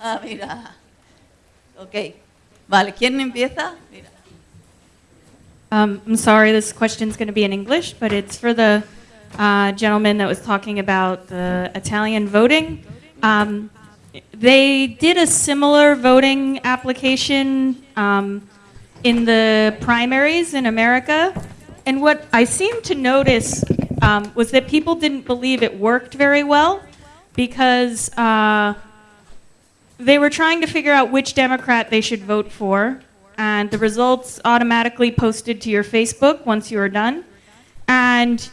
Ah, mira. Ok. Vale, ¿quién empieza? Mira. Um, I'm sorry, this question is going to be in English, but it's for the uh, gentleman that was talking about the Italian voting. Um, they did a similar voting application um, in the primaries in America, and what I seem to notice um, was that people didn't believe it worked very well because uh, they were trying to figure out which Democrat they should vote for, and the results automatically posted to your Facebook once you were done. And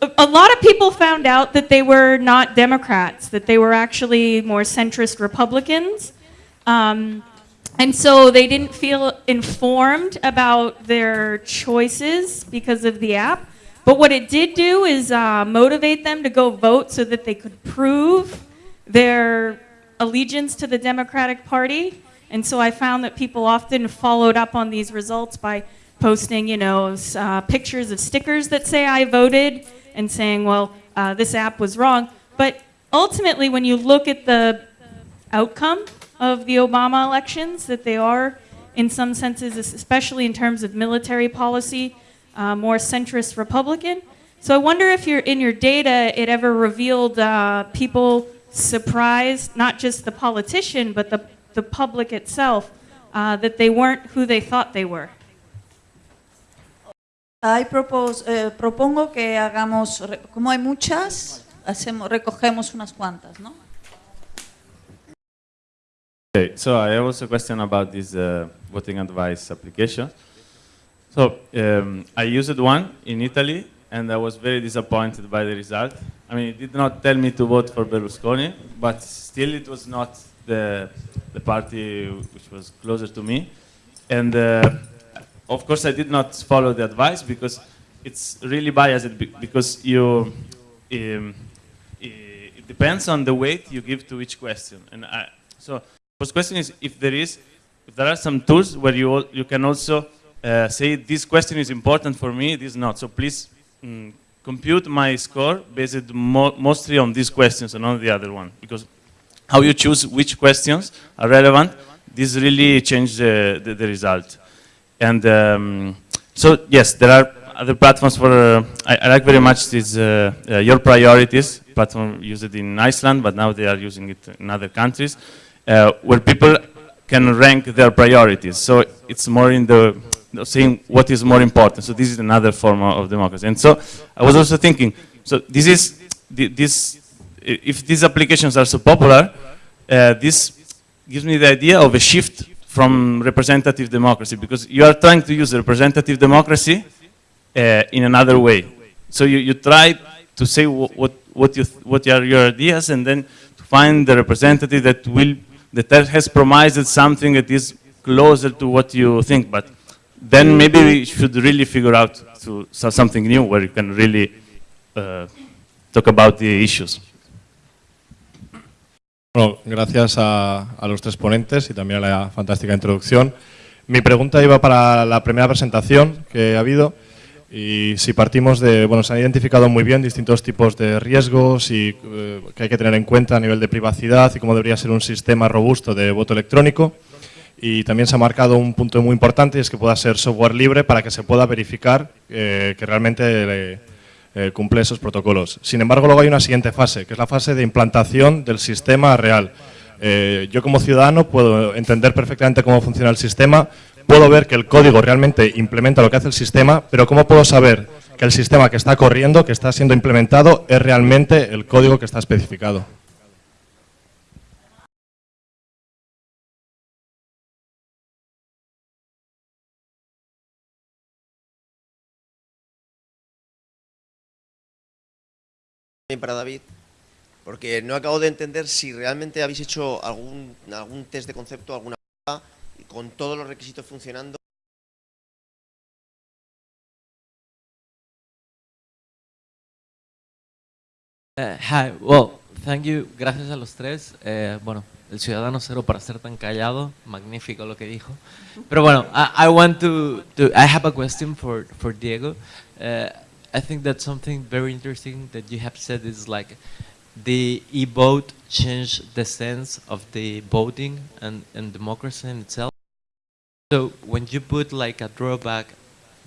a lot of people found out that they were not Democrats, that they were actually more centrist Republicans. Um, and so they didn't feel informed about their choices because of the app. But what it did do is uh, motivate them to go vote so that they could prove their allegiance to the Democratic Party. And so I found that people often followed up on these results by posting, you know, uh, pictures of stickers that say I voted and saying, well, uh, this app was wrong. But ultimately, when you look at the outcome of the Obama elections, that they are, in some senses, especially in terms of military policy, uh, more centrist Republican. So I wonder if you're, in your data, it ever revealed uh, people surprised, not just the politician, but the, the public itself, uh, that they weren't who they thought they were. I propose, eh, propongo que hagamos, como hay muchas, hacemos, recogemos unas cuantas, ¿no? Okay, so I have also a question about this uh, voting advice application. So um, I used one in Italy, and I was very disappointed by the result. I mean, it did not tell me to vote for Berlusconi, but still it was not the, the party which was closer to me. And uh, of course, I did not follow the advice because it's really biased because you, um, it depends on the weight you give to each question. And I, so, first question is if there is, if there are some tools where you you can also uh, say this question is important for me, this not. So please mm, compute my score based mo- mostly on these questions and not the other one because how you choose which questions are relevant, this really changes the, the, the result. And um, so, yes, there are other platforms for, uh, I, I like very much this, uh, uh, Your Priorities platform used in Iceland, but now they are using it in other countries, uh, where people can rank their priorities. So it's more in the, the saying what is more important. So this is another form of democracy. And so I was also thinking, so this is, this, if these applications are so popular, uh, this gives me the idea of a shift from representative democracy because you are trying to use representative democracy uh, in another way. So you, you try to say what, what, you what are your ideas and then to find the representative that will, that has promised something that is closer to what you think. But then maybe we should really figure out to so- something new where you can really uh, talk about the issues. Bueno, gracias a, a los tres ponentes y también a la fantástica introducción. Mi pregunta iba para la primera presentación que ha habido y si partimos de, bueno, se han identificado muy bien distintos tipos de riesgos y eh, que hay que tener en cuenta a nivel de privacidad y cómo debería ser un sistema robusto de voto electrónico. Y también se ha marcado un punto muy importante y es que pueda ser software libre para que se pueda verificar eh, que realmente eh, eh, cumple esos protocolos. Sin embargo, luego hay una siguiente fase, que es la fase de implantación del sistema real. Yo como ciudadano puedo entender perfectamente cómo funciona el sistema, puedo ver que el código realmente implementa lo que hace el sistema, pero ¿cómo puedo saber que el sistema que está corriendo, que está siendo implementado, es realmente el código que está especificado? Para David, porque no acabo de entender si realmente habéis hecho algún, algún test de concepto, alguna con todos los requisitos funcionando. Eh, hi, well, thank you, gracias a los tres. Eh, bueno, el ciudadano cero para ser tan callado, magnífico lo que dijo. Pero bueno, I, I want to, to, I have a question for, for Diego. Uh, I think that something very interesting that you have said is like the e-vote changed the sense of the voting and, and democracy in itself. So when you put like a drawback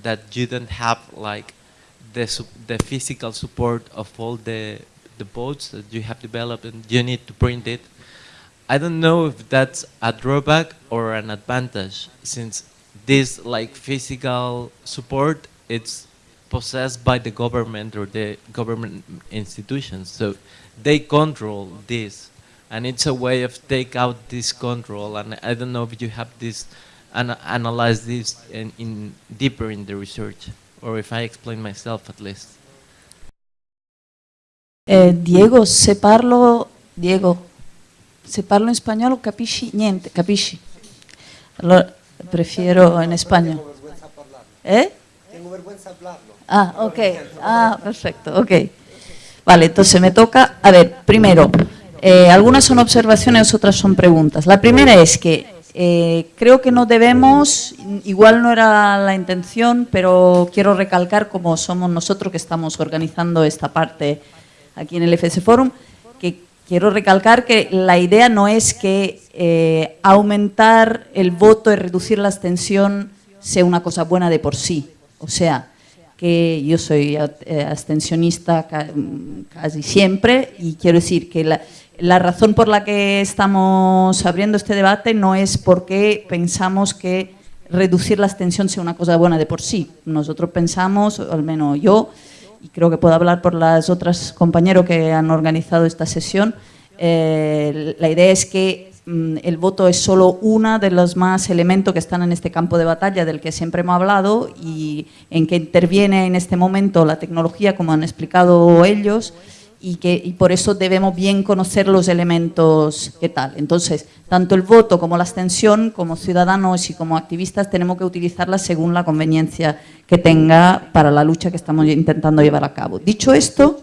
that you don't have like the, the physical support of all the, the votes that you have developed and you need to print it, I don't know if that's a drawback or an advantage since this like physical support it's possessed by the government or the government institutions so they control this and it's a way of take out this control and I don't know if you have this and analyze this in, in deeper in the research or if I explain myself at least Eh, Diego, se parlo, Diego, se parlo in spagnolo capisci niente, capisci? Allora prefiero in spagnolo. ¿Eh? Tengo vergüenza hablarlo. Ah, ok. Ah, perfecto, ok. Vale, entonces me toca, a ver, primero, eh, algunas son observaciones, otras son preguntas. La primera es que eh, creo que no debemos, igual no era la intención, pero quiero recalcar como somos nosotros que estamos organizando esta parte aquí en el FS Forum, que quiero recalcar que la idea no es que eh, aumentar el voto y reducir la abstención sea una cosa buena de por sí. O sea, que yo soy eh, abstencionista ca- casi siempre y quiero decir que la, razón por la que estamos abriendo este debate no es porque pensamos que reducir la abstención sea una cosa buena de por sí. Nosotros pensamos, al menos yo, y creo que puedo hablar por las otras compañeros que han organizado esta sesión, eh, la idea es que el voto es solo uno de los más elementos que están en este campo de batalla del que siempre hemos hablado y en que interviene en este momento la tecnología, como han explicado ellos, y, que, por eso debemos bien conocer los elementos que tal. Entonces, tanto el voto como la abstención, como ciudadanos y como activistas, tenemos que utilizarlas según la conveniencia que tenga para la lucha que estamos intentando llevar a cabo. Dicho esto,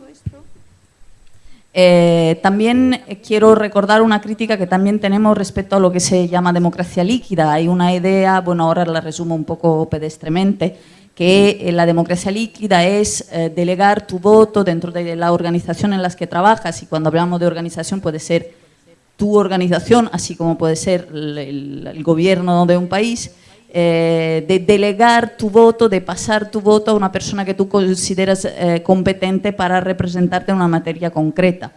eh, también quiero recordar una crítica que también tenemos respecto a lo que se llama democracia líquida. Hay una idea, bueno, ahora la resumo un poco pedestremente, que eh, la democracia líquida es eh, delegar tu voto dentro de la organización en la que trabajas y cuando hablamos de organización puede ser tu organización, así como puede ser el gobierno de un país, eh, de delegar tu voto, de pasar tu voto a una persona que tú consideras eh, competente para representarte en una materia concreta.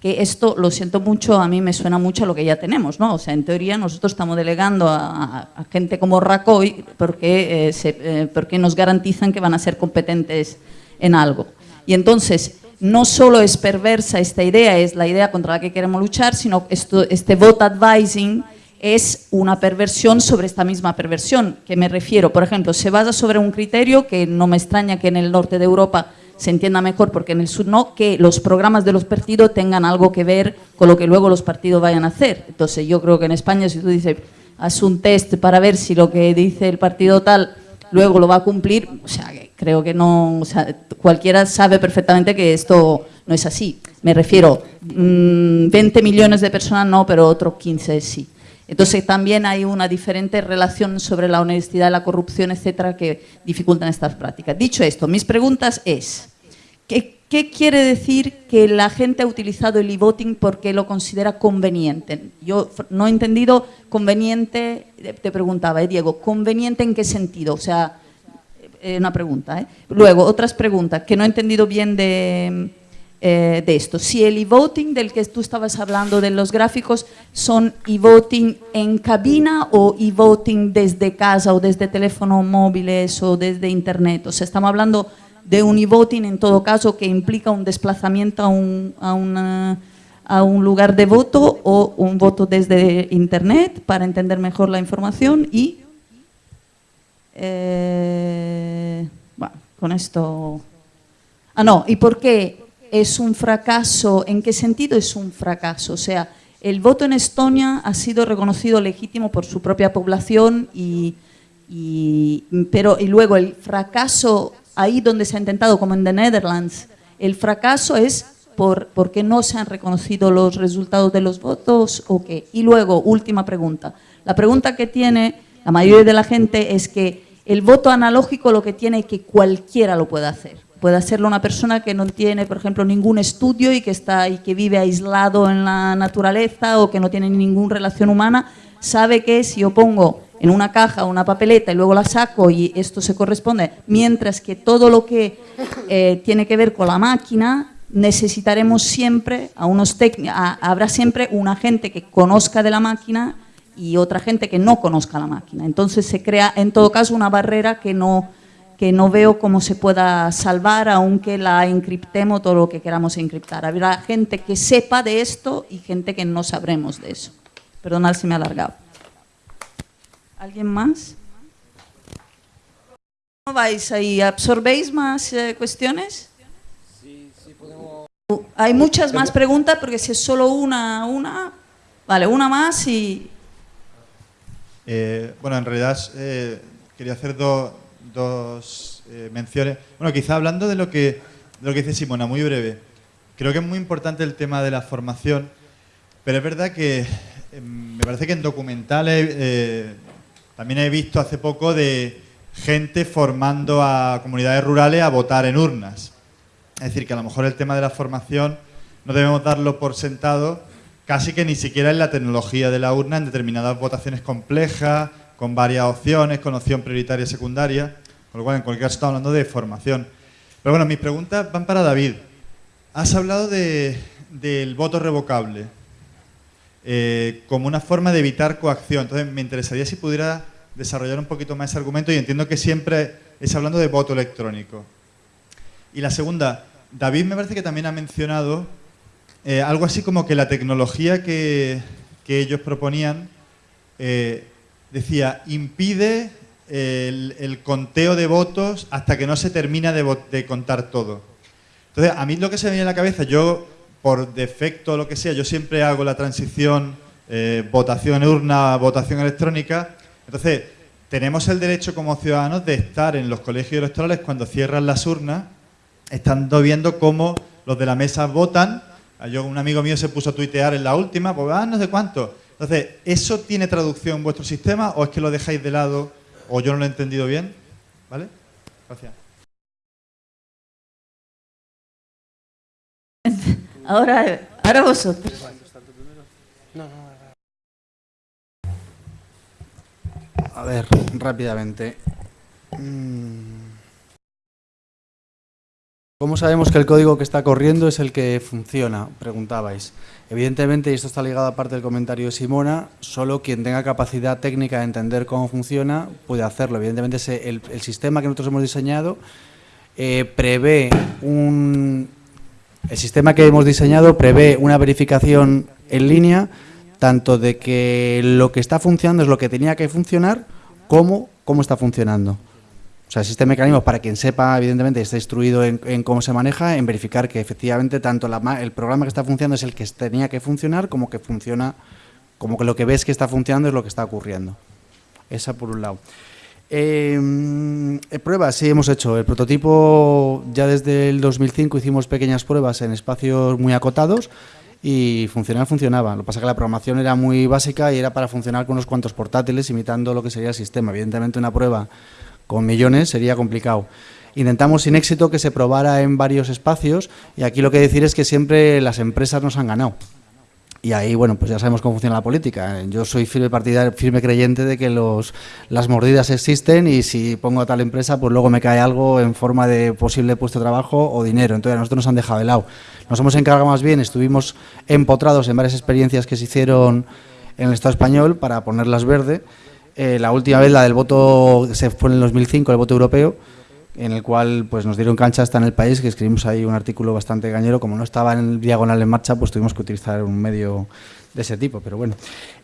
Que esto, lo siento mucho, a mí me suena mucho a lo que ya tenemos, ¿no? O sea, en teoría nosotros estamos delegando a, gente como Rajoy porque, eh, porque nos garantizan que van a ser competentes en algo. Y entonces, no solo es perversa esta idea, es la idea contra la que queremos luchar, sino este vote advising es una perversión sobre esta misma perversión. que me refiero? Por ejemplo, se basa sobre un criterio que no me extraña que en el norte de Europa se entienda mejor porque en el sur no, que los programas de los partidos tengan algo que ver con lo que luego los partidos vayan a hacer. Entonces yo creo que en España si tú dices, haz un test para ver si lo que dice el partido tal luego lo va a cumplir, o sea, creo que no, o sea, cualquiera sabe perfectamente que esto no es así. Me refiero, mm, 20 millones de personas no, pero otros 15 sí. Entonces también hay una diferente relación sobre la honestidad, la corrupción, etcétera, que dificultan estas prácticas. Dicho esto, mis preguntas es, ¿qué, quiere decir que la gente ha utilizado el e-voting porque lo considera conveniente? Yo no he entendido conveniente, te preguntaba, eh, Diego, ¿conveniente en qué sentido? O sea, eh, una pregunta. ¿eh? Luego, otras preguntas que no he entendido bien de, eh, de esto. Si el e-voting del que tú estabas hablando de los gráficos son e-voting en cabina o e-voting desde casa o desde teléfonos móviles o desde internet. O sea, estamos hablando de un e-voting en todo caso que implica un desplazamiento a un, a una- a un lugar de voto o un voto desde internet para entender mejor la información y eh, bueno, con esto... Ah, no, ¿y por qué es un fracaso? ¿En qué sentido es un fracaso? O sea, el voto en Estonia ha sido reconocido legítimo por su propia población, y, pero y luego el fracaso, ahí donde se ha intentado, como en The Netherlands, el fracaso es por, porque no se han reconocido los resultados de los votos o qué. Y luego, última pregunta. La pregunta que tiene la mayoría de la gente es que el voto analógico lo que tiene es que cualquiera lo puede hacer. Puede hacerlo una persona que no tiene, por ejemplo, ningún estudio y que, está, y que vive aislado en la naturaleza o que no tiene ninguna relación humana, sabe que si yo pongo en una caja una papeleta y luego la saco y esto se corresponde, mientras que todo lo que eh, tiene que ver con la máquina necesitaremos siempre a unos habrá siempre una gente que conozca de la máquina y otra gente que no conozca la máquina. Entonces se crea en todo caso una barrera que no, que no veo cómo se pueda salvar aunque la encriptemos todo lo que queramos encriptar. Habrá gente que sepa de esto y gente que no sabremos de eso. Perdonad si me he alargado. ¿Alguien más? ¿Cómo vais ahí? ¿Absorbéis más eh, cuestiones? Sí, sí podemos... Hay muchas más preguntas porque si es solo una, una... Vale, una más y... Eh, bueno, en realidad eh, quería hacer dos menciones. Bueno, quizá hablando de lo, que, lo que dice Simona, muy breve. Creo que es muy importante el tema de la formación, pero es verdad que me parece que en documentales también he visto hace poco de gente formando a comunidades rurales a votar en urnas. Es decir, que a lo mejor el tema de la formación no debemos darlo por sentado casi que ni siquiera en la tecnología de la urna en determinadas votaciones complejas, con varias opciones, con opción prioritaria y secundaria, con lo cual en cualquier caso estamos hablando de formación. Pero bueno, mis preguntas van para David. Has hablado del voto revocable. Eh, como una forma de evitar coacción. Entonces, me interesaría si pudiera desarrollar un poquito más ese argumento y entiendo que siempre es hablando de voto electrónico. Y la segunda, David me parece que también ha mencionado eh, algo así como que la tecnología que, ellos proponían eh, decía, impide el, conteo de votos hasta que no se termina de, de contar todo. Entonces, a mí lo que se me viene a la cabeza, yo por defecto o lo que sea, yo siempre hago la transición eh, votación urna, votación electrónica. Entonces, tenemos el derecho como ciudadanos de estar en los colegios electorales cuando cierran las urnas, estando viendo cómo los de la mesa votan. Yo, un amigo mío se puso a tuitear en la última, pues ah, no sé cuánto. Entonces, ¿eso tiene traducción en vuestro sistema o es que lo dejáis de lado o yo no lo he entendido bien? ¿Vale? Gracias. Ahora, ahora vosotros. A ver, rápidamente. Mm. ¿Cómo sabemos que el código que está corriendo es el que funciona? Preguntabais. Evidentemente, y esto está ligado a parte del comentario de Simona, solo quien tenga capacidad técnica de entender cómo funciona puede hacerlo. Evidentemente, el, sistema que nosotros hemos diseñado eh, prevé un, el sistema que hemos diseñado prevé una verificación en línea tanto de que lo que está funcionando es lo que tenía que funcionar como cómo está funcionando. O sea, existen mecanismos para quien sepa, evidentemente, está instruido en, cómo se maneja, en verificar que efectivamente tanto el programa que está funcionando es el que tenía que funcionar como que funciona, como que lo que ves que está funcionando es lo que está ocurriendo. Esa por un lado. Em, eh, pruebas, sí, hemos hecho. El prototipo, ya desde el 2005 hicimos pequeñas pruebas en espacios muy acotados y funcionaba, funcionaba. Lo que pasa es que la programación era muy básica y era para funcionar con unos cuantos portátiles imitando lo que sería el sistema. Evidentemente una prueba con millones sería complicado. Intentamos sin éxito que se probara en varios espacios y aquí lo que decir es que siempre las empresas nos han ganado. Y ahí, bueno, pues ya sabemos cómo funciona la política. Yo soy firme partidario, firme creyente de que las mordidas existen y si pongo a tal empresa, pues luego me cae algo en forma de posible puesto de trabajo o dinero. Entonces a nosotros nos han dejado de lado. Nos hemos encargado más bien, estuvimos empotrados en varias experiencias que se hicieron en el Estado español para ponerlas verde. Eh, la última vez, la del voto, se fue en el 2005, el voto europeo, en el cual pues nos dieron cancha hasta en el país, que escribimos ahí un artículo bastante gañero. Como no estaba en diagonal en marcha, pues tuvimos que utilizar un medio de ese tipo, pero bueno.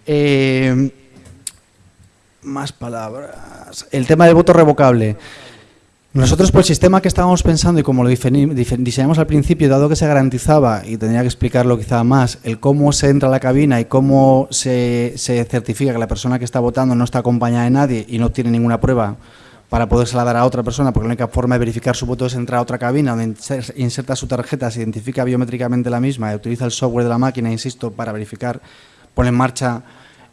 Eh, más palabras. El tema del voto revocable. Nosotros por el sistema que estábamos pensando y como lo diseñamos al principio, dado que se garantizaba, y tendría que explicarlo quizá más, el cómo se entra a la cabina y cómo se, se certifica que la persona que está votando no está acompañada de nadie y no tiene ninguna prueba para podérsela dar a otra persona, porque la única forma de verificar su voto es entrar a otra cabina donde inserta su tarjeta, se identifica biométricamente la misma utiliza el software de la máquina, insisto, para verificar, pone en marcha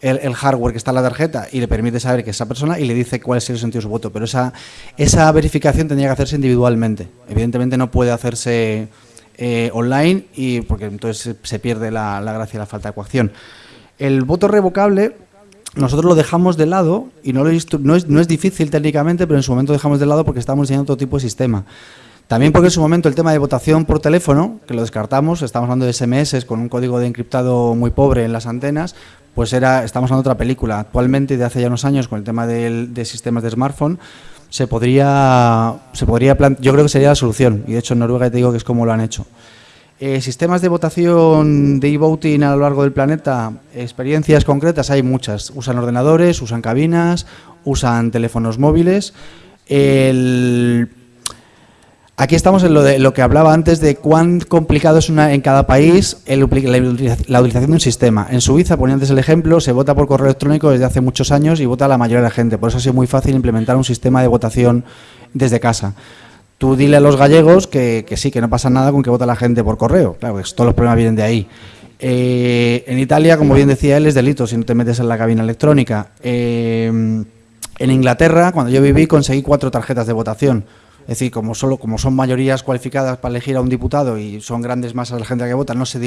el, hardware que está en la tarjeta y le permite saber que es esa persona y le dice cuál es el sentido de su voto. Pero esa, esa verificación tendría que hacerse individualmente. Evidentemente no puede hacerse eh, online y porque entonces se, pierde la, la gracia y la falta de coacción. El voto revocable nosotros lo dejamos de lado y no, no, es, no es difícil técnicamente, pero en su momento dejamos de lado porque estamos diseñando otro tipo de sistema. También porque en su momento el tema de votación por teléfono, que lo descartamos, estamos hablando de SMS con un código de encriptado muy pobre en las antenas, pues era, estamos hablando de otra película. Actualmente, de hace ya unos años, con el tema del, de sistemas de smartphone, se podría, se podría yo creo que sería la solución. Y de hecho en Noruega te digo que es como lo han hecho. Eh, sistemas de votación de e-voting a lo largo del planeta, experiencias concretas hay muchas. Usan ordenadores, usan cabinas, usan teléfonos móviles. El Aquí estamos en lo, de, lo que hablaba antes de cuán complicado es una, en cada país la, utilización de un sistema. En Suiza, ponía antes el ejemplo, se vota por correo electrónico desde hace muchos años y vota la mayoría de la gente. Por eso ha sido muy fácil implementar un sistema de votación desde casa. Tú dile a los gallegos que, sí, que no pasa nada con que vota la gente por correo. Claro, que todos los problemas vienen de ahí. Eh, en Italia, como bien decía él, es delito si no te metes en la cabina electrónica. Eh, en Inglaterra, cuando yo viví, conseguí cuatro tarjetas de votación es decir, como solo como son mayorías cualificadas para elegir a un diputado y son grandes masas de la gente que vota, no se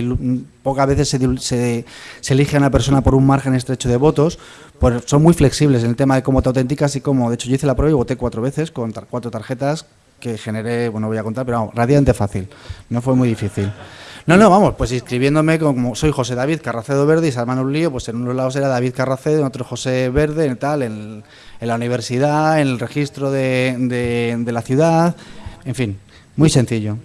pocas veces se, se, elige a una persona por un margen estrecho de votos, pues son muy flexibles en el tema de cómo te autenticas y cómo, de hecho yo hice la prueba y voté cuatro veces con cuatro tarjetas que generé, bueno, voy a contar, pero vamos, radiante fácil, no fue muy difícil. No, no, vamos, pues inscribiéndome como soy José David Carracedo Verde y se un lío, pues en unos lados era David Carracedo, en otro José Verde, en tal, en, la universidad, en el registro de, la ciudad, en fin, muy sencillo.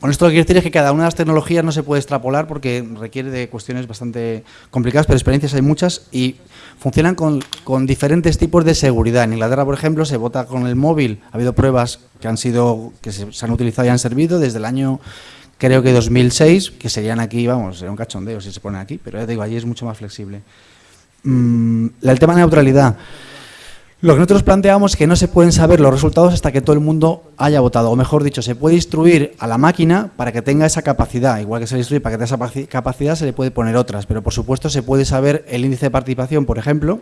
Con esto lo que quiero decir es que cada una de las tecnologías no se puede extrapolar porque requiere de cuestiones bastante complicadas, pero experiencias hay muchas y funcionan con, diferentes tipos de seguridad. En Inglaterra, por ejemplo, se vota con el móvil. Ha habido pruebas que han sido que se, se han utilizado y han servido desde el año creo que 2006, que serían aquí, vamos, sería un cachondeo si se ponen aquí, pero ya digo, allí es mucho más flexible. Mm, el tema de neutralidad. Lo que nosotros planteamos es que no se pueden saber los resultados hasta que todo el mundo haya votado, o mejor dicho, se puede instruir a la máquina para que tenga esa capacidad, igual que se le instruye para que tenga esa capacidad se le puede poner otras, pero por supuesto se puede saber el índice de participación, por ejemplo,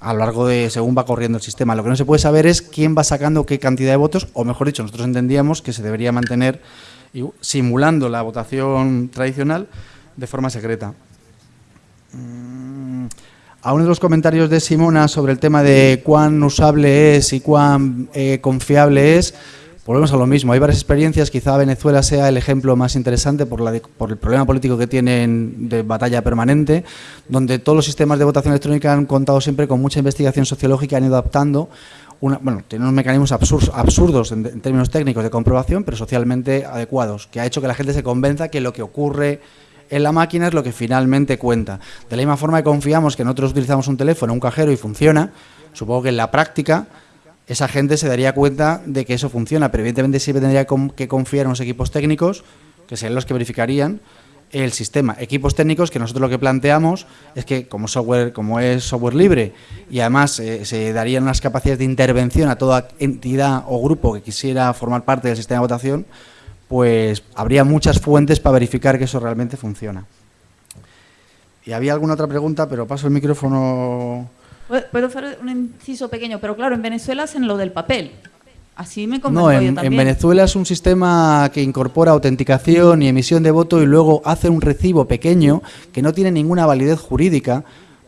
a lo largo de según va corriendo el sistema. Lo que no se puede saber es quién va sacando qué cantidad de votos, o mejor dicho, nosotros entendíamos que se debería mantener simulando la votación tradicional de forma secreta. A uno de los comentarios de Simona sobre el tema de cuán usable es y cuán eh, confiable es, volvemos a lo mismo. Hay varias experiencias, quizá Venezuela sea el ejemplo más interesante por, el problema político que tienen de batalla permanente, donde todos los sistemas de votación electrónica han contado siempre con mucha investigación sociológica, han ido adaptando bueno, tiene unos mecanismos absurdos en, términos técnicos de comprobación, pero socialmente adecuados, que ha hecho que la gente se convenza que lo que ocurre en la máquina es lo que finalmente cuenta. De la misma forma que confiamos que nosotros utilizamos un teléfono, un cajero y funciona, supongo que en la práctica esa gente se daría cuenta de que eso funciona, pero evidentemente siempre tendría que confiar en los equipos técnicos, que serían los que verificarían el sistema. Equipos técnicos que nosotros lo que planteamos es que como software, como es software libre y además eh, se darían unas capacidades de intervención a toda entidad o grupo que quisiera formar parte del sistema de votación, pues habría muchas fuentes para verificar que eso realmente funciona. Y había alguna otra pregunta, pero paso el micrófono. Puedo hacer un inciso pequeño, pero claro, en Venezuela hacen lo del papel. Así me No, en, en, Venezuela es un sistema que incorpora autenticación y emisión de voto y luego hace un recibo pequeño que no tiene ninguna validez jurídica,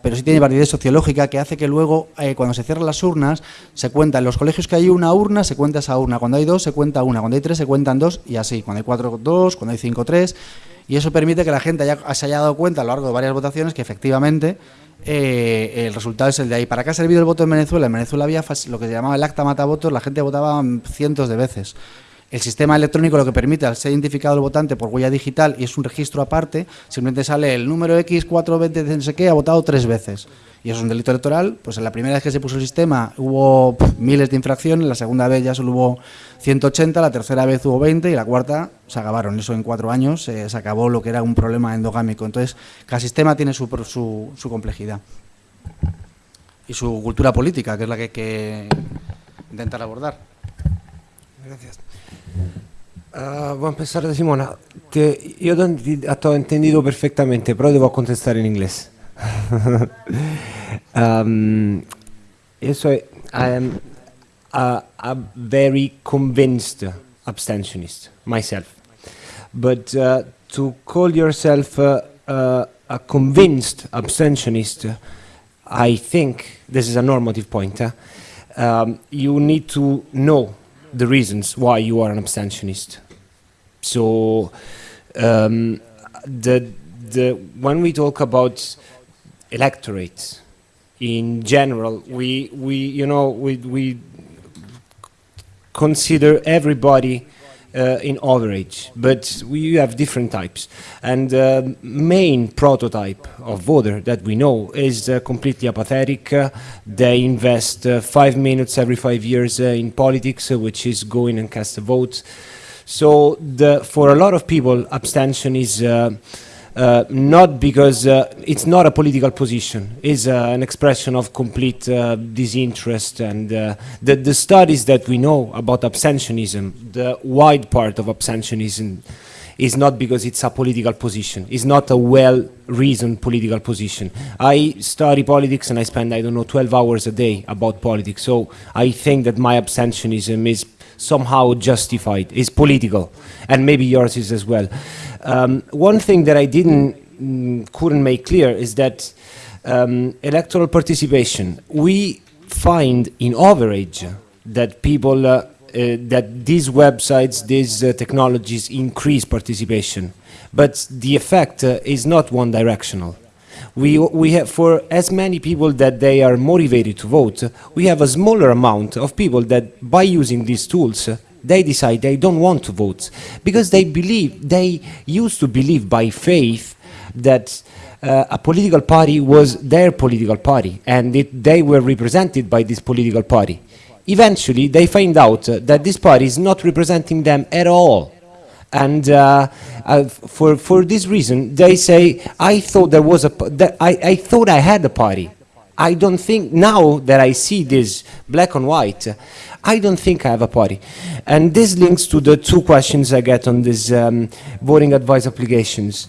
pero sí tiene validez sociológica que hace que luego, eh, cuando se cierran las urnas, se cuenta en los colegios que hay una urna, se cuenta esa urna. Cuando hay dos, se cuenta una. Cuando hay tres, se cuentan dos y así. Cuando hay cuatro, dos. Cuando hay cinco, tres. Y eso permite que la gente haya, se haya dado cuenta a lo largo de varias votaciones que efectivamente eh, el resultado es el de ahí. ¿Para qué ha servido el voto en Venezuela? En Venezuela había lo que se llamaba el acta mata votos, la gente votaba cientos de veces. El sistema electrónico lo que permite, al ser identificado el votante por huella digital y es un registro aparte, simplemente sale el número X420 de no sé qué, ha votado tres veces y eso es un delito electoral, pues en la primera vez que se puso el sistema hubo miles de infracciones, la segunda vez ya solo hubo 180, la tercera vez hubo 20 y la cuarta se acabaron. Eso en cuatro años eh, se acabó lo que era un problema endogámico. Entonces, cada sistema tiene su, su, complejidad y su cultura política, que es la que hay que intentar abordar. Gracias. Uh, voy a empezar Simona. Te, io ho entendido perfectamente, però devo contestare in inglese. um, so I am a, a very convinced abstentionist myself. But uh, to call yourself uh, uh, a convinced abstentionist, I think this is a normative point. Um, you need to know the reasons why you are an abstentionist. So um, the the when we talk about electorates in general, we we you know we we consider everybody in average, but we have different types. And the main prototype of voter that we know is uh, completely apathetic. Uh, they invest uh, five minutes every five years uh, in politics, uh, which is going and cast a vote. So the, for a lot of people, abstention is uh, not because uh, it's not a political position, it's uh, an expression of complete uh, disinterest and uh, the, the studies that we know about abstentionism, the wide part of abstentionism is not because it's a political position, it's not a well-reasoned political position. I study politics and I spend, I don't know, 12 hours a day about politics, so I think that my abstentionism is somehow justified, is political, and maybe yours is as well. Um, one thing that I didn't, mm, couldn't make clear is that um, electoral participation, we find in average that people, uh, uh, that these websites, these uh, technologies increase participation, but the effect uh, is not one directional. We, we have, for as many people that they are motivated to vote, we have a smaller amount of people that by using these tools, they decide they don't want to vote because they believe, they used to believe by faith that uh, a political party was their political party and it, they were represented by this political party. Eventually, they find out uh, that this party is not representing them at all. And uh, uh, for, for this reason, they say, I thought there was a, that I, I thought I had a party. I don't think, now that I see this black and white, I don't think I have a party. And this links to the two questions I get on these um, voting advice applications.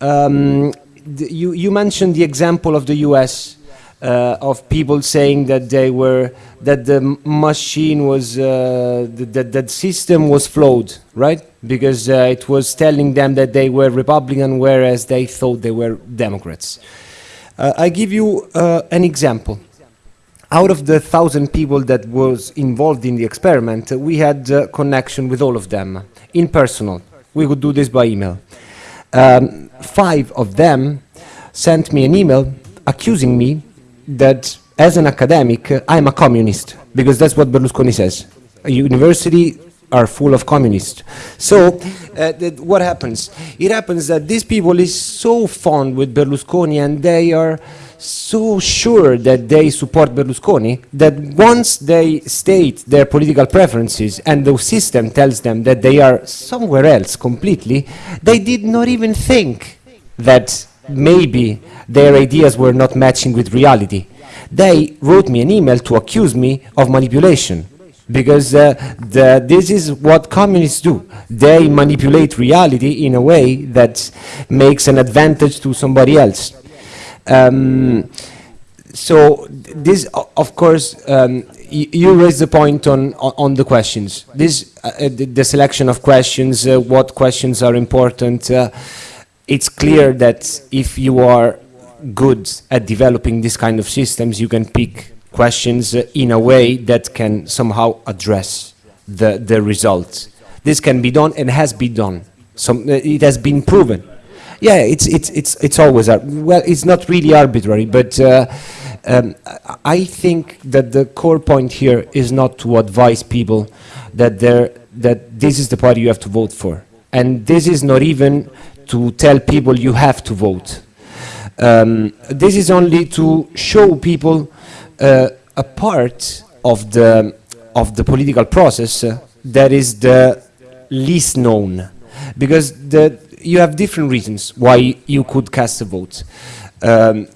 Um, you, you mentioned the example of the US uh, of people saying that they were that the machine was uh, that that system was flawed, right? Because uh, it was telling them that they were Republican, whereas they thought they were Democrats. Uh, I give you uh, an example. Out of the thousand people that was involved in the experiment, uh, we had connection with all of them in personal. We could do this by email. Um, five of them sent me an email accusing me that as an academic, I'm a communist, because that's what Berlusconi says. A university are full of communists. So, uh, what happens? It happens that these people is so fond with Berlusconi and they are so sure that they support Berlusconi that once they state their political preferences and the system tells them that they are somewhere else completely, they did not even think that maybe their ideas were not matching with reality. They wrote me an email to accuse me of manipulation because uh, the, this is what communists do. They manipulate reality in a way that makes an advantage to somebody else. Um, so this, of course, um, you raised the point on, on the questions. This, uh, uh, the, selection of questions, uh, what questions are important. It's clear that if you are good at developing this kind of systems, you can pick questions uh, in a way that can somehow address the, the results. This can be done and has been done. Some, uh, it has been proven. Yeah, it's, it's, it's, it's always, well, it's not really arbitrary, but uh, um, I- think that the core point here is not to advise people that, that this is the party you have to vote for. And this is not even to tell people you have to vote. Um, this is only to show people uh, a part of the, of the political process uh, that is the least known. Because the, you have different reasons why you could cast a vote. Um,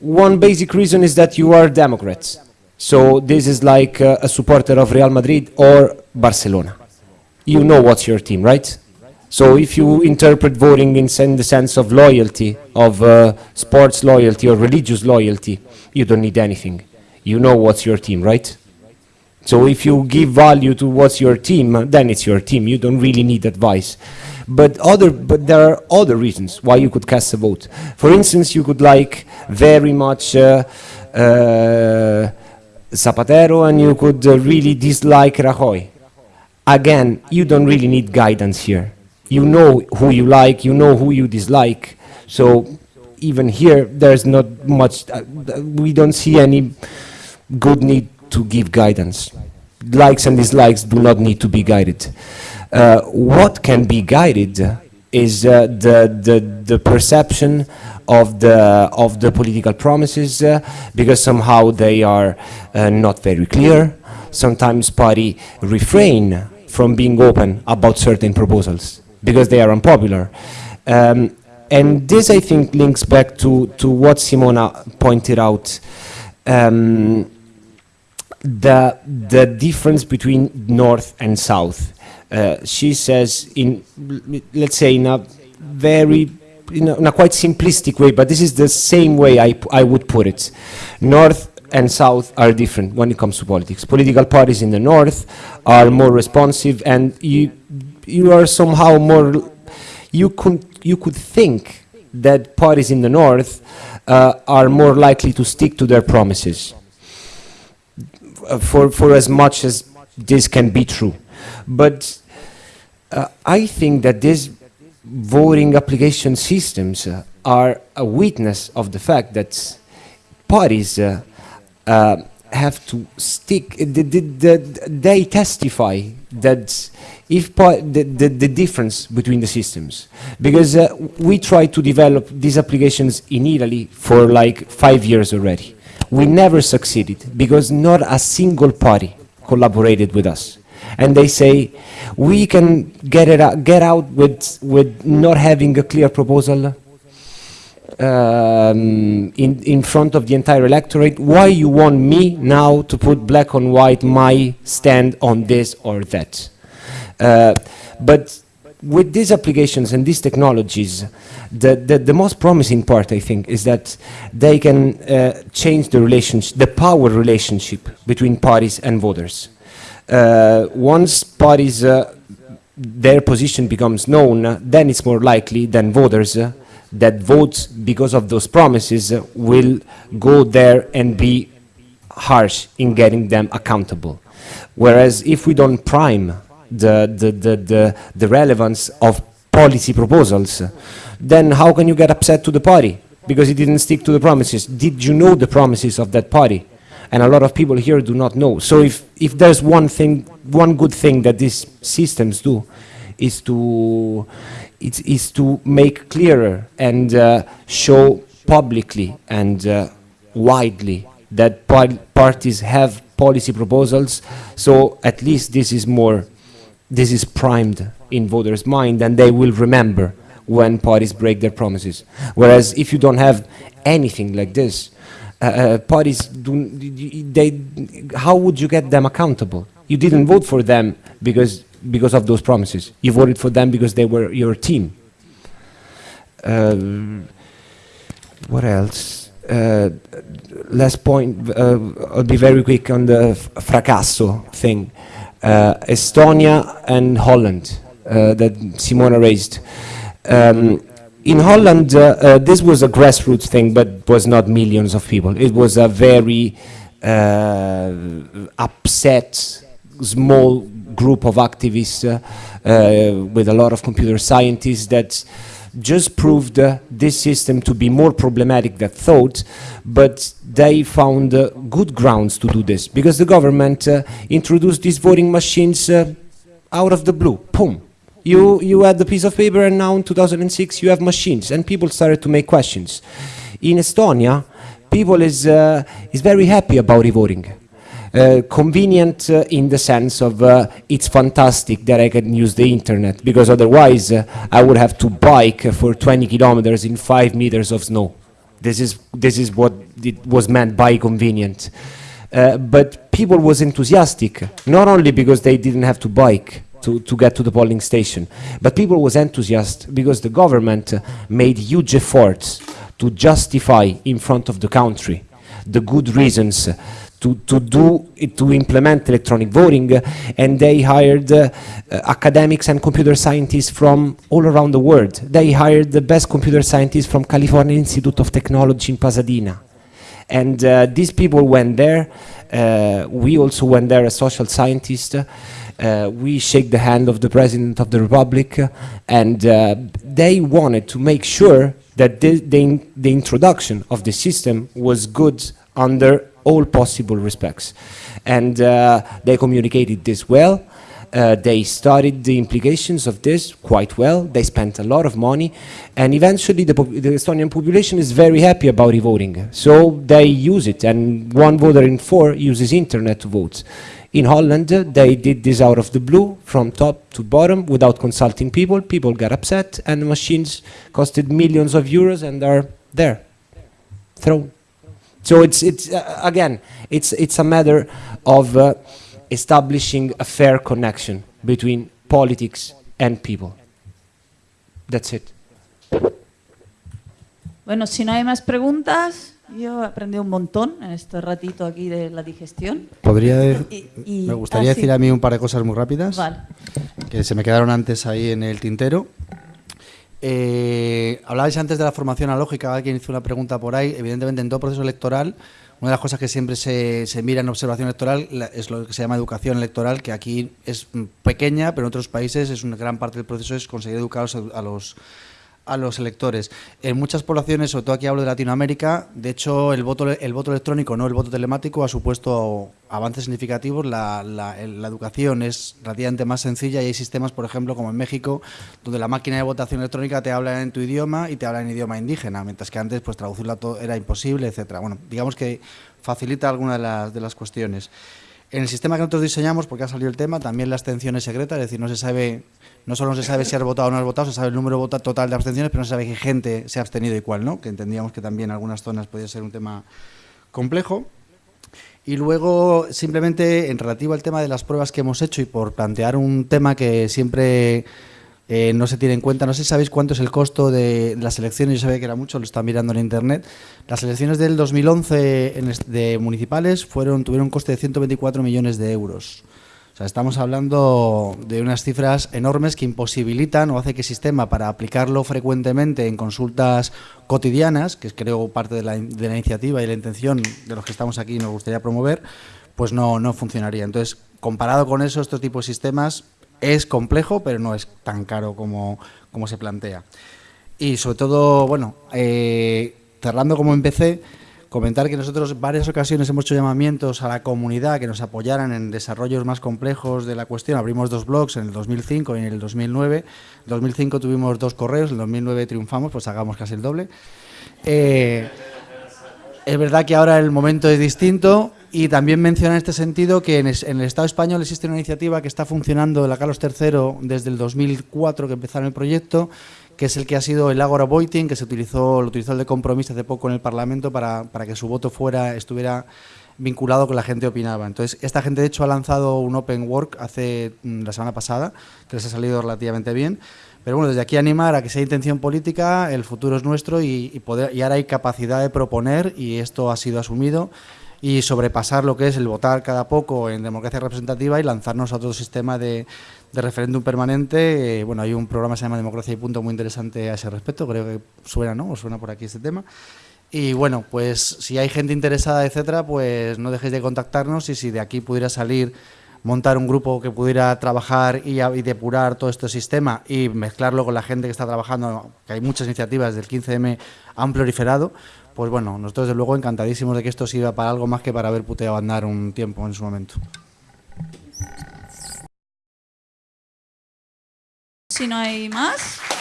one basic reason is that you are Democrats. So this is like uh, a supporter of Real Madrid or Barcelona. You know what's your team, right? So if you interpret voting in, sen- the sense of loyalty, of uh, sports loyalty or religious loyalty, you don't need anything. You know what's your team, right? So if you give value to what's your team, uh, then it's your team. You don't really need advice. But other, but there are other reasons why you could cast a vote. For instance, you could like very much uh, uh, Zapatero, and you could uh, really dislike Rajoy. Again, you don't really need guidance here. You know who you like, you know who you dislike. So even here, there's not much. Uh, we don't see any good need to give guidance. Likes and dislikes do not need to be guided. Uh, what can be guided is uh, the, the, the perception of the, of the political promises uh, because somehow they are uh, not very clear. Sometimes party refrain from being open about certain proposals because they are unpopular. Um, and this, I think, links back to, to what Simona pointed out. Um, the the difference between north and south. Uh, she says in let's say in a very in a, in a quite simplistic way, but this is the same way I, I would put it. North and south are different when it comes to politics. Political parties in the north are more responsive, and you you are somehow more. You could you could think that parties in the north uh, are more likely to stick to their promises uh, for, for as much as this can be true. But uh, I think that these voting application systems uh, are a witness of the fact that parties uh, have to stick, the, the, the, they testify that if the, the, the difference between the systems, because uh, we tried to develop these applications in Italy for like five years already. We never succeeded because not a single party collaborated with us. And they say, we can get, it out, get out with, with not having a clear proposal um, in, in front of the entire electorate. Why you want me now to put black on white my stand on this or that? Uh, but with these applications and these technologies, the, the, the most promising part, I think, is that they can uh, change the relationship, the power relationship between parties and voters. Uh, once parties, uh, their position becomes known, then it's more likely than voters uh, that votes because of those promises will go there and be harsh in getting them accountable. Whereas if we don't prime the, the, the, the, the relevance of policy proposals, then how can you get upset to the party? Because it didn't stick to the promises. Did you know the promises of that party? And a lot of people here do not know. So if, if there's one thing, one good thing that these systems do, is to, it's, is to make clearer and uh, show publicly and uh, widely that parties have policy proposals. So at least this is more, this is primed in voters' mind, and they will remember when parties break their promises. Whereas if you don't have anything like this, uh, uh, parties do, they, how would you get them accountable? You didn't vote for them because because of those promises. You voted for them because they were your team. Uh, what else? Uh, last point, uh, I'll be very quick on the fracasso thing. Uh, Estonia and Holland uh, that Simona raised. Um, in Holland, uh, this was a grassroots thing, but was not millions of people. It was a very upset, small group of activists uh, uh, with a lot of computer scientists that just proved uh, this system to be more problematic than thought, but they found good grounds to do this because the government introduced these voting machines out of the blue. Boom. You, you had the piece of paper and now in 2006 you have machines and people started to make questions. In Estonia, people is, uh, is very happy about e-voting. Uh, convenient uh, in the sense of uh, it's fantastic that I can use the internet because otherwise uh, I would have to bike for 20 kilometers in 5 meters of snow. This is, this is what it was meant by convenient. Uh, but people was enthusiastic, not only because they didn't have to bike, to, to get to the polling station. But people was enthusiastic because the government made huge efforts to justify in front of the country the good reasons to, to do to implement electronic voting and they hired uh, academics and computer scientists from all around the world. They hired the best computer scientists from California Institute of Technology in Pasadena. And uh, these people went there. Uh, we also went there as social scientists. Uh, we shake the hand of the President of the Republic and uh, they wanted to make sure that the, the, the introduction of the system was good under all possible respects. And uh, they communicated this well. Uh, they studied the implications of this quite well. They spent a lot of money, and eventually the, the Estonian population is very happy about e-voting. So they use it, and one voter in four uses internet to vote. In Holland, they did this out of the blue, from top to bottom, without consulting people. People got upset, and the machines costed millions of euros and are there, thrown. So it's, it's uh, again, it's, it's a matter of uh, establishing a fair connection between politics and people. That's it. Bueno, si no hay más preguntas, yo he aprendido un montón en este ratito aquí de la digestión. Podría de- Y- y- me gustaría ah, sí. decir a mí un par de cosas muy rápidas Vale. que se me quedaron antes ahí en el tintero. Eh, hablabais antes de la formación analógica, alguien hizo una pregunta por ahí. Evidentemente, en todo proceso electoral, una de las cosas que siempre se, mira en observación electoral es lo que se llama educación electoral, que aquí es pequeña, pero en otros países es una gran parte del proceso es conseguir educar a los a los electores. En muchas poblaciones, sobre todo aquí hablo de Latinoamérica, de hecho el voto, el voto electrónico, no el voto telemático, ha supuesto avances significativos. La, educación es relativamente más sencilla y hay sistemas, por ejemplo, como en México, donde la máquina de votación electrónica te habla en tu idioma y te habla en idioma indígena, mientras que antes pues traducirla todo era imposible, etcétera. Bueno, digamos que facilita algunas de las, de las cuestiones. En el sistema que nosotros diseñamos, porque ha salido el tema, también la abstención es secreta, es decir, no se sabe, no solo no se sabe si has votado o no has votado, se sabe el número total de abstenciones, pero no se sabe qué gente se ha abstenido y cuál no, que entendíamos que también en algunas zonas podía ser un tema complejo. Y luego, simplemente en relativo al tema de las pruebas que hemos hecho y por plantear un tema que siempre eh, no se tiene en cuenta, no sé si sabéis cuánto es el costo de las elecciones, yo sabía que era mucho, lo están mirando en internet. Las elecciones del 2011 en de municipales tuvieron un coste de 124 millones de euros. O sea, estamos hablando de unas cifras enormes que imposibilitan o hace que el sistema para aplicarlo frecuentemente en consultas cotidianas, que es creo parte de la, de la iniciativa y la intención de los que estamos aquí y nos gustaría promover, pues no, no funcionaría. Entonces, comparado con eso, estos tipos de sistemas es complejo, pero no es tan caro como, como se plantea. Y sobre todo, bueno, eh, cerrando como empecé, comentar que nosotros varias ocasiones hemos hecho llamamientos a la comunidad que nos apoyaran en desarrollos más complejos de la cuestión. Abrimos dos blogs en el 2005 y en el 2009. En el 2005 tuvimos dos correos, en el 2009 triunfamos, pues hagamos casi el doble. Eh, es verdad que ahora el momento es distinto y también menciona en este sentido que en, el Estado español existe una iniciativa que está funcionando la Carlos III desde el 2004 que empezaron el proyecto, que es el que ha sido el Agora Voting, que se utilizó, lo utilizó el de compromiso hace poco en el Parlamento para, para que su voto fuera, estuviera vinculado con la gente opinaba. Entonces, esta gente de hecho ha lanzado un Open Work hace mm, la semana pasada, que les ha salido relativamente bien. Pero bueno, desde aquí animar a que sea intención política, el futuro es nuestro y, y poder, y ahora hay capacidad de proponer y esto ha sido asumido y sobrepasar lo que es el votar cada poco en democracia representativa y lanzarnos a otro sistema de, de referéndum permanente. Eh, bueno, hay un programa que se llama Democracia y Punto muy interesante a ese respecto, creo que suena, ¿no? ¿O suena por aquí este tema? Y bueno, pues si hay gente interesada, etcétera, pues no dejéis de contactarnos y si de aquí pudiera salir montar un grupo que pudiera trabajar y, depurar todo este sistema y mezclarlo con la gente que está trabajando, que hay muchas iniciativas del 15M han proliferado, pues bueno, nosotros desde luego encantadísimos de que esto sirva para algo más que para haber puteado andar un tiempo en su momento. Si no hay más.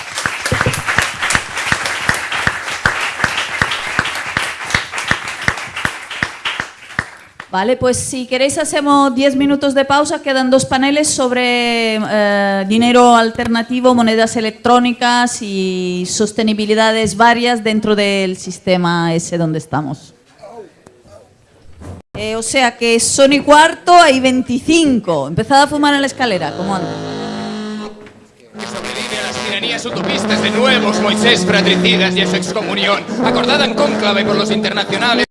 Vale, pues si queréis hacemos 10 minutos de pausa, quedan dos paneles sobre eh, dinero alternativo, monedas electrónicas y sostenibilidades varias dentro del sistema ese donde estamos. Eh, o sea que son y cuarto, hay 25. Empezad a fumar en la escalera, como antes. utopistas de nuevos Moisés fratricidas y su excomunión, acordada en cónclave por los internacionales.